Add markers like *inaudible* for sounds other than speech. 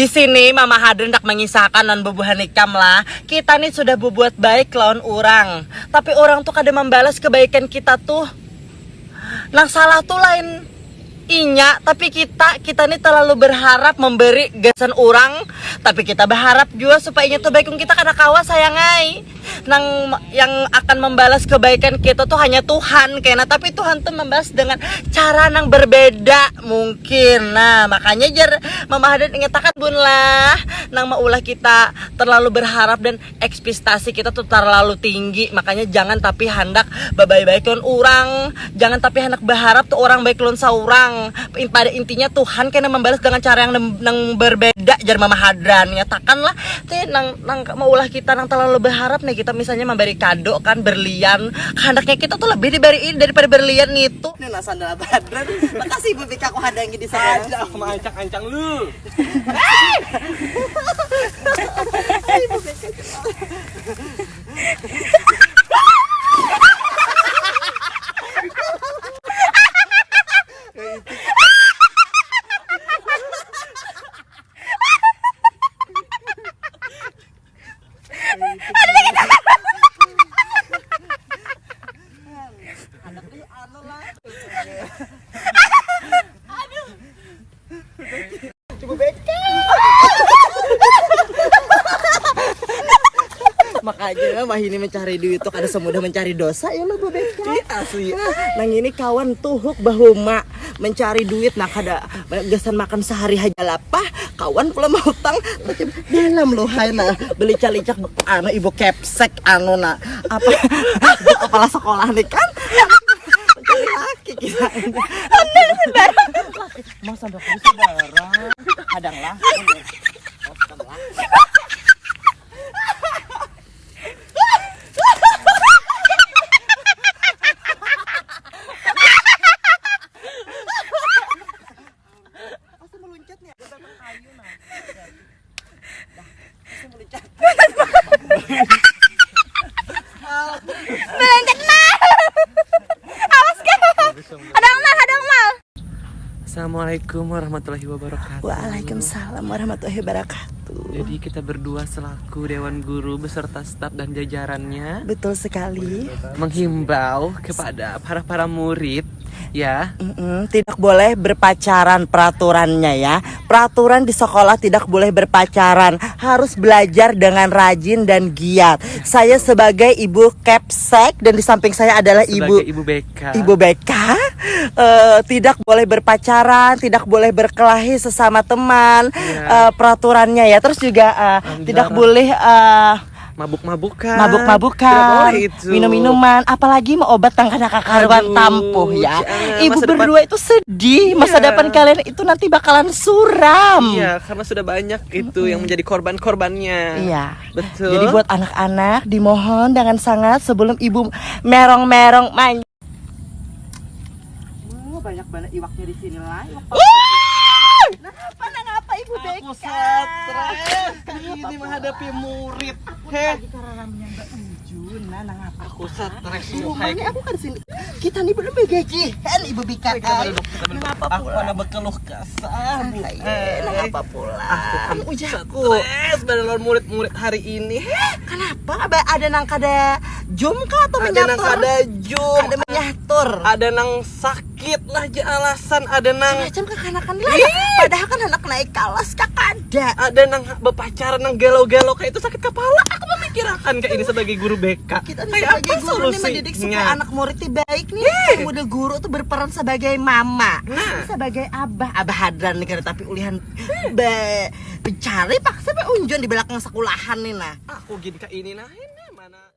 Di sini Mama Hadrin hendak mengisahkan non bubuhan ikam lah. Kita nih sudah berbuat baik lawan orang. Tapi orang tuh kadang membalas kebaikan kita tuh. Nang salah tuh lain inya tapi kita kita nih terlalu berharap memberi gasan orang tapi kita berharap juga supaya inya tuh baik kita karena kawas sayangai nang yang akan membalas kebaikan kita tuh hanya Tuhan kena tapi Tuhan tuh membalas dengan cara nang berbeda mungkin. Nah makanya jar Mama Hadan ingatakan bun lah nang maulah kita terlalu berharap dan ekspektasi kita tuh terlalu tinggi. Makanya jangan tapi hendak baik-baik orang jangan tapi hendak berharap tuh orang baik lon saurang. Pada intinya Tuhan kena membalas dengan cara yang nang, berbeda jar Mama Hadran nyatakanlah teh nang nang maulah kita nang terlalu berharap nih kita misalnya memberi kado kan berlian hendaknya kita tuh lebih diberiin daripada berlian itu Ini lah sandal Badran. Makasih Ibu Bika aku hadangi di sana. Aja aku mau ancang-ancang lu. Makanya mah ini mencari duit tuh kada semudah mencari dosa ya lo Bu Beka asli. Nang ini kawan tuhuk bahuma mencari duit. Nah kada gasan makan sehari aja lapah kawan pula mau utang. Dalam lo hai nah. Beli calicak anu ibu kepsek anu nah. Apa? *laughs* Kepala sekolah nih kan? Laki kita anda saudara masa dokter saudara kadang lah Assalamualaikum warahmatullahi wabarakatuh. Waalaikumsalam warahmatullahi wabarakatuh Jadi kita berdua selaku Dewan Guru beserta staf dan jajarannya betul sekali menghimbau kepada para para murid ya Mm-mm, tidak boleh berpacaran peraturannya ya. Peraturan di sekolah tidak boleh berpacaran, harus belajar dengan rajin dan giat. Saya sebagai ibu Kepsek dan di samping saya adalah ibu sebagai ibu BK. Ibu BK eh, tidak boleh berpacaran, tidak boleh berkelahi sesama teman. Iya. eh, peraturannya ya. Terus juga Anggaran. tidak boleh eh, mabuk-mabukan. mabuk-mabukan, minum-minuman, apalagi mau obat tangkana kakaruan Aduh, tampuh ya. jangan. Ibu Masa depan- berdua itu sedih, masa Iya. depan kalian itu nanti bakalan suram. Iya, karena sudah banyak itu yang menjadi korban-korbannya. Iya. Betul. Jadi buat anak-anak dimohon dengan sangat sebelum ibu merong-merong main. banyak banget iwaknya di sini lah. Kenapa ngapa ibu Aku stres ini menghadapi murid. Heh, nah ngapa? aku stres Rumahnya aku kan sini. Kita nih belum gajian ibu Bika. Ngapa Aku pula? ada berkeluh kesah, Bu. Ngapa pula? Aku Ujaku. stres pada murid-murid hari ini. Heh, Kenapa? Ada, ada nang kada jum kah atau ada menyatur? nang kada jum, Ada menyatur. ada nang sakit lah aja alasan, ada nang Macam kekanakan lah. Padahal kan anak naik kelas kak ada. ada nang berpacaran nang gelo-gelo kayak itu sakit kepala. Aku memikirkan kayak ini sebagai guru BK. Kita kayak sebagai apa guru nih mendidik supaya anak muridnya baik nih. Udah guru tuh berperan sebagai mama, Nah. sebagai abah, abah hadran nih karena tapi ulihan be mencari paksa be unjun di belakang sekolahan nih nah. Aku gini kayak ini nah ini mana